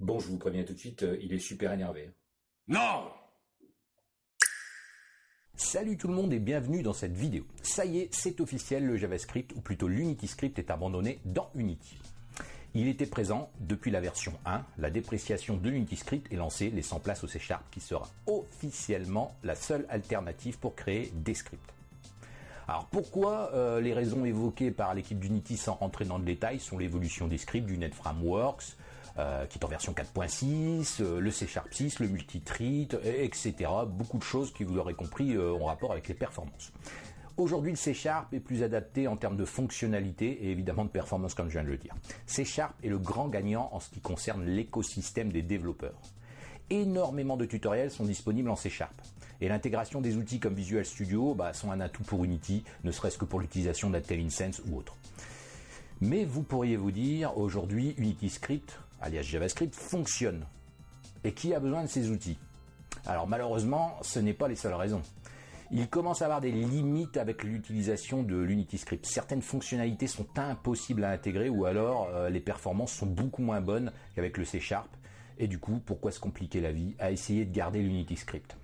Bon, je vous préviens tout de suite, euh, il est super énervé. Non Salut tout le monde et bienvenue dans cette vidéo. Ça y est, c'est officiel, le JavaScript, ou plutôt l'Unity Script est abandonné dans Unity. Il était présent depuis la version 1, la dépréciation de l'Unity Script est lancée, laissant place au C Sharp qui sera officiellement la seule alternative pour créer des scripts. Alors pourquoi euh, les raisons évoquées par l'équipe d'Unity sans rentrer dans le détail sont l'évolution des scripts du Net Frameworks, euh, qui est en version 4.6, euh, le C Sharp 6, le multitreat, etc. Beaucoup de choses qui, vous l'aurez compris, ont rapport avec les performances. Aujourd'hui, le C Sharp est plus adapté en termes de fonctionnalité et évidemment de performance, comme je viens de le dire. C Sharp est le grand gagnant en ce qui concerne l'écosystème des développeurs. Énormément de tutoriels sont disponibles en C Sharp. Et l'intégration des outils comme Visual Studio bah, sont un atout pour Unity, ne serait-ce que pour l'utilisation d'IntelliSense ou autre. Mais vous pourriez vous dire, aujourd'hui, Unity Script, alias JavaScript, fonctionne. Et qui a besoin de ces outils? Alors malheureusement, ce n'est pas les seules raisons. Il commence à avoir des limites avec l'utilisation de l'Unity Script. Certaines fonctionnalités sont impossibles à intégrer ou alors euh, les performances sont beaucoup moins bonnes qu'avec le C Sharp. Et du coup, pourquoi se compliquer la vie à essayer de garder l'Unity Script?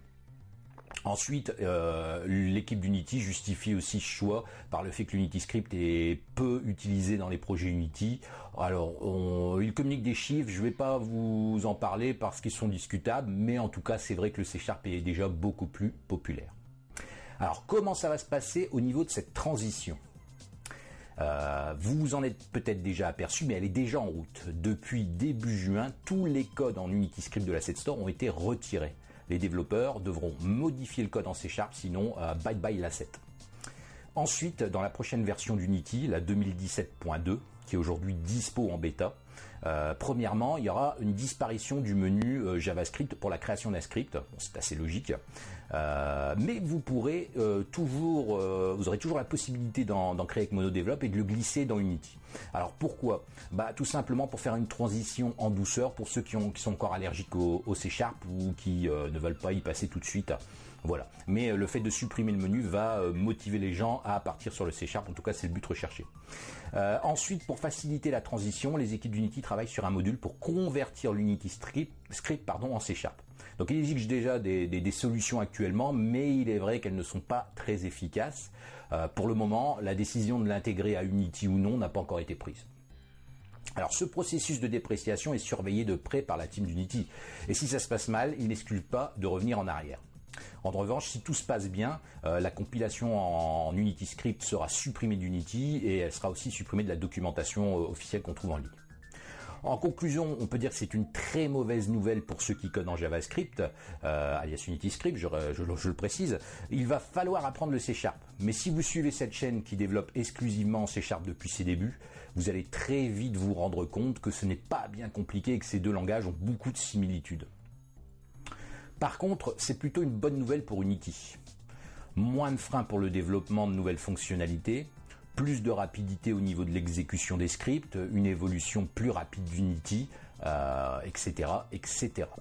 Ensuite, euh, l'équipe d'Unity justifie aussi ce choix par le fait que l'Unity Script est peu utilisé dans les projets Unity. Alors, on, il communique des chiffres, je ne vais pas vous en parler parce qu'ils sont discutables, mais en tout cas, c'est vrai que le C Sharp est déjà beaucoup plus populaire. Alors, comment ça va se passer au niveau de cette transition? Euh, vous vous en êtes peut-être déjà aperçu, mais elle est déjà en route. Depuis début juin, tous les codes en Unity Script de l'Asset Store ont été retirés les développeurs devront modifier le code en C Sharp, sinon euh, bye bye l'asset. Ensuite, dans la prochaine version d'Unity, la 2017.2, qui est aujourd'hui dispo en bêta, euh, premièrement, il y aura une disparition du menu euh, JavaScript pour la création d'un script. c'est assez logique. Euh, mais vous pourrez toujours, vous aurez toujours la possibilité d'en créer avec MonoDevelop et de le glisser dans Unity. Alors pourquoi? Bah tout simplement pour faire une transition en douceur pour ceux qui, sont encore allergiques au, au C Sharp ou qui ne veulent pas y passer tout de suite. Voilà. Mais le fait de supprimer le menu va motiver les gens à partir sur le C Sharp. En tout cas, c'est le but recherché. Euh, ensuite, pour faciliter la transition, les équipes d'Unity travaillent sur un module pour convertir l'Unity script, en C Sharp. Donc il existe déjà des, solutions actuellement, mais il est vrai qu'elles ne sont pas très efficaces. Euh, pour le moment, la décision de l'intégrer à Unity ou non n'a pas encore été prise. Alors ce processus de dépréciation est surveillé de près par la team d'Unity. Et si ça se passe mal, il n'exclut pas de revenir en arrière. En revanche, si tout se passe bien, euh, la compilation en, Unity Script sera supprimée d'Unity et elle sera aussi supprimée de la documentation euh, officielle qu'on trouve en ligne. En conclusion, on peut dire que c'est une très mauvaise nouvelle pour ceux qui codent en JavaScript, euh, alias Unity Script, je, le précise. Il va falloir apprendre le C Sharp. Mais si vous suivez cette chaîne qui développe exclusivement C Sharp depuis ses débuts, vous allez très vite vous rendre compte que ce n'est pas bien compliqué et que ces deux langages ont beaucoup de similitudes. Par contre, c'est plutôt une bonne nouvelle pour Unity. Moins de freins pour le développement de nouvelles fonctionnalités, plus de rapidité au niveau de l'exécution des scripts, une évolution plus rapide d'Unity, euh, etc.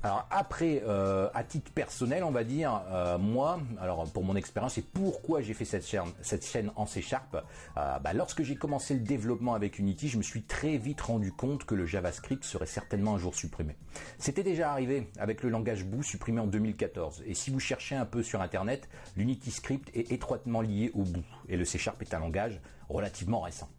Alors après, euh, à titre personnel, on va dire, euh, moi, alors pour mon expérience et pourquoi j'ai fait cette chaîne, cette chaîne en C Sharp, bah, lorsque j'ai commencé le développement avec Unity, je me suis très vite rendu compte que le JavaScript serait certainement un jour supprimé. C'était déjà arrivé avec le langage Boo supprimé en 2014. Et si vous cherchez un peu sur Internet, l'Unity Script est étroitement lié au Boo. Et le C Sharp est un langage relativement récent.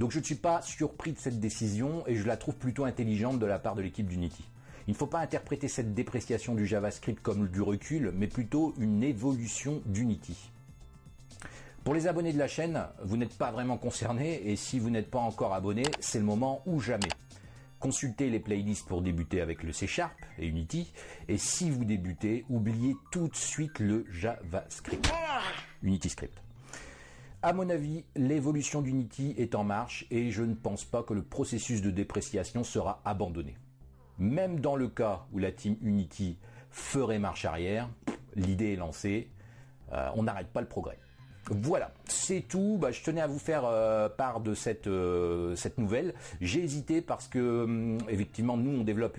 Donc je ne suis pas surpris de cette décision et je la trouve plutôt intelligente de la part de l'équipe d'Unity. Il ne faut pas interpréter cette dépréciation du JavaScript comme du recul, mais plutôt une évolution d'Unity. Pour les abonnés de la chaîne, vous n'êtes pas vraiment concernés et si vous n'êtes pas encore abonné, c'est le moment ou jamais. Consultez les playlists pour débuter avec le C Sharp et Unity. Et si vous débutez, oubliez tout de suite le JavaScript. Unity Script. À mon avis, l'évolution d'Unity est en marche et je ne pense pas que le processus de dépréciation sera abandonné. Même dans le cas où la team Unity ferait marche arrière, l'idée est lancée, euh, on n'arrête pas le progrès. Voilà, c'est tout. Bah, je tenais à vous faire euh, part de cette, euh, cette nouvelle. J'ai hésité parce que, hum, effectivement, nous, on développe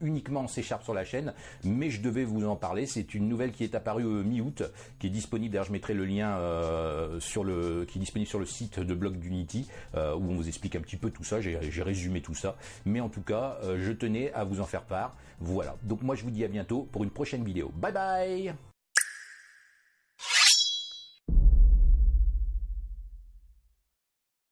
uniquement C Sharp sur la chaîne, mais je devais vous en parler. C'est une nouvelle qui est apparue mi-août, qui est disponible. D'ailleurs, je mettrai le lien sur le, qui est disponible sur le site de blog d'Unity, où on vous explique un petit peu tout ça. J'ai résumé tout ça. Mais en tout cas, je tenais à vous en faire part. Voilà. Donc moi, je vous dis à bientôt pour une prochaine vidéo. Bye bye